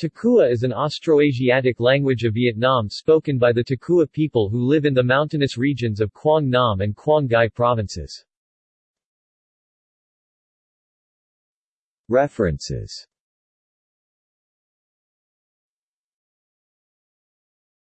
Takua is an Austroasiatic language of Vietnam spoken by the Takua people who live in the mountainous regions of Quang Nam and Quang Ngai provinces. References